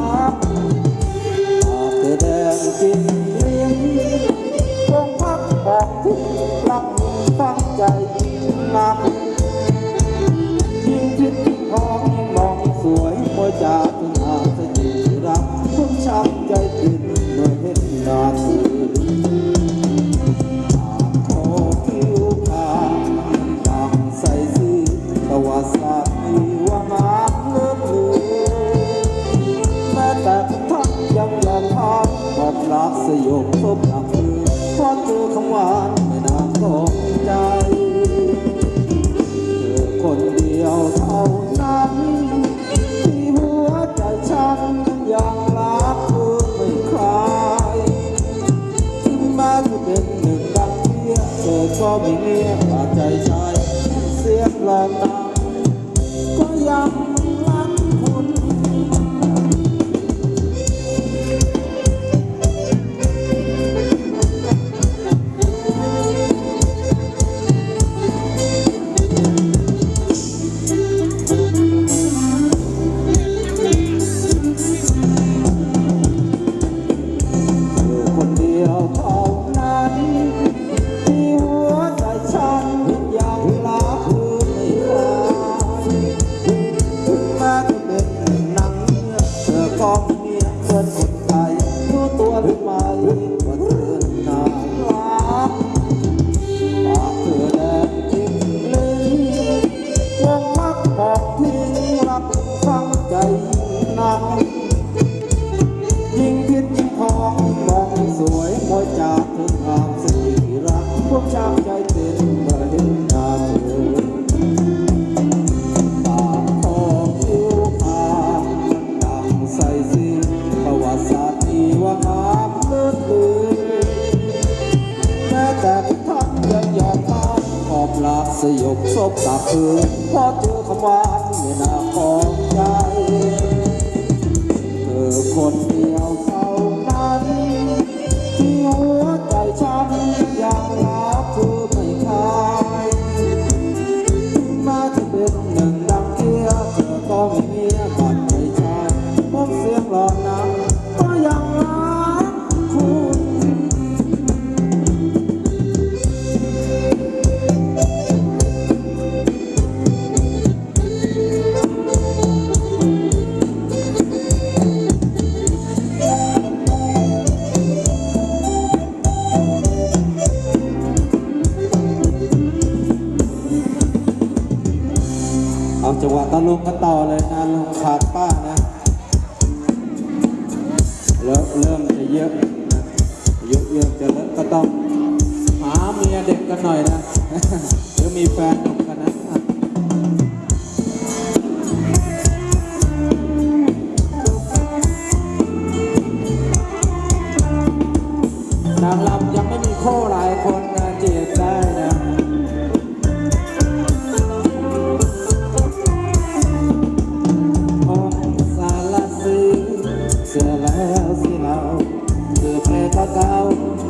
Música ใจนักยิ่งคิดยิ่งทองมองสวยมวยจากเธอทางสิรักพวกชาวใจเต้นเมื่เห็นตาเธอากทองผิวขาวดังใสสีประวัติศาสตร์ที่ว่าน้ำเลือดลือแม้แต่ท่านยังยอมพาขอบลาสยบศพตาคืนอเจอคำว่านไม่นาของใจ one. ลุงกันต่อเลยนะลุงขาดป้านะแล้วเริ่มจะเยอะนะเยอะเยอะจะเลิกก็ต้อง หาเมียเด็กกันหน่อยนะหรือมีแฟนหนุ่มกันนะ Macau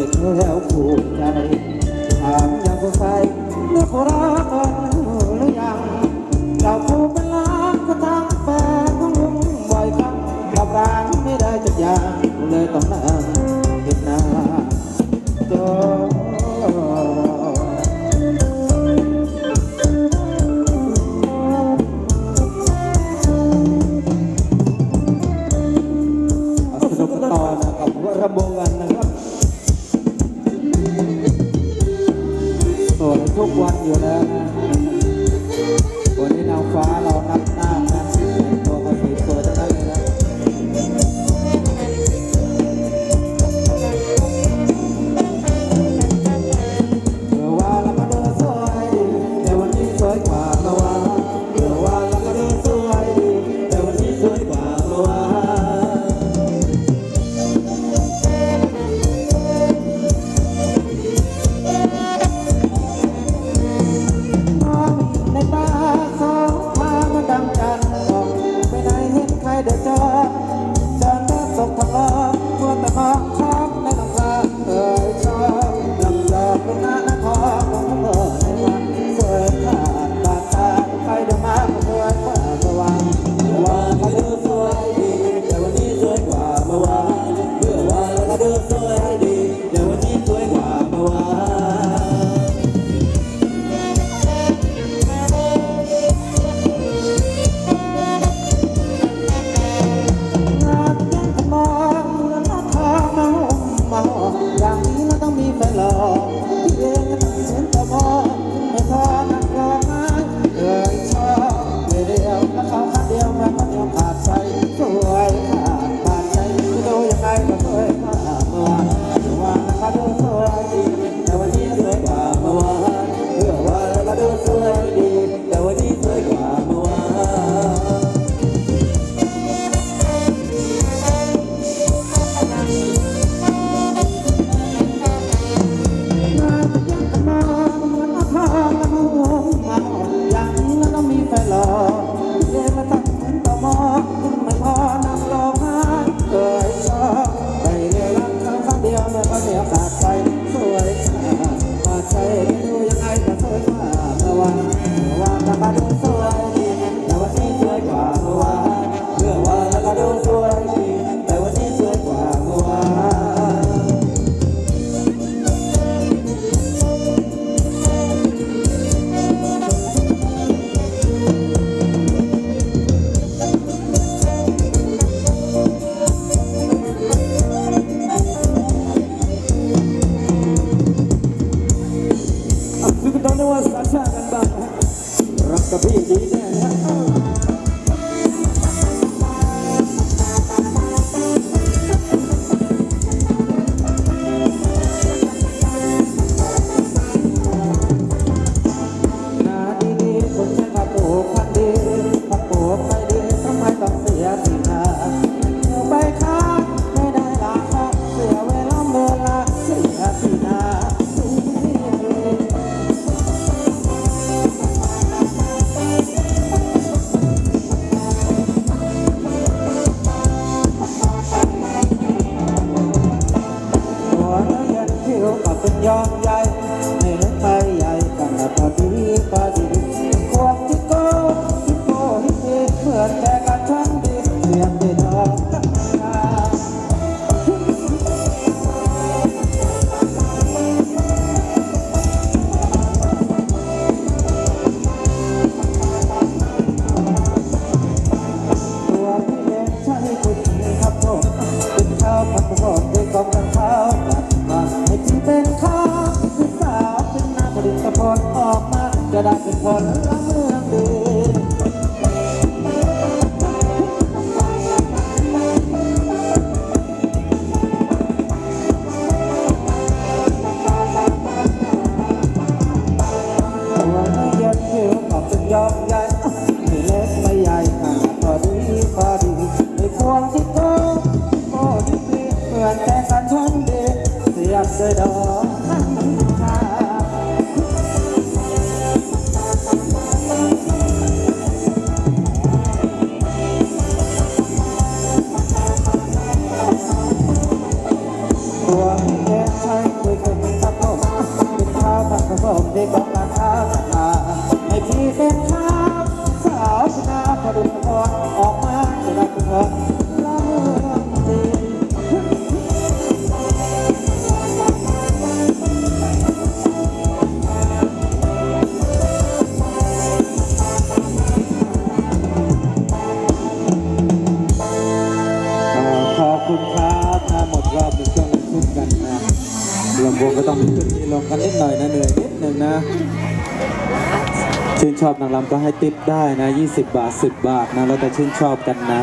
ไม่เคยแล้วผูกใจถามยังสงสัยเลิกรักกันหรือยังเราคู่เป็นรักก็ทั้งแฟนทั้งวงบ่อยครั้งกับร้านไม่ได้จักอยาเลยต้องนั่งคิดนาน 有了 ออกมา จะได้เป็นคนละเมืองดียอมยันไม่เล็กไม่ใหญ่ขาดีผอดีในพวงที่โตตดีเหมือนแต่กันฉันดีเสียบเสีดอ ลงกันนิดหน่อยนะเหนื่อยนิดหนึ่งนะชื่นชอบนางรำก็ให้ติปได้นะ 20 บาท 10 บาทนะ แล้วแต่ชื่นชอบกันนะ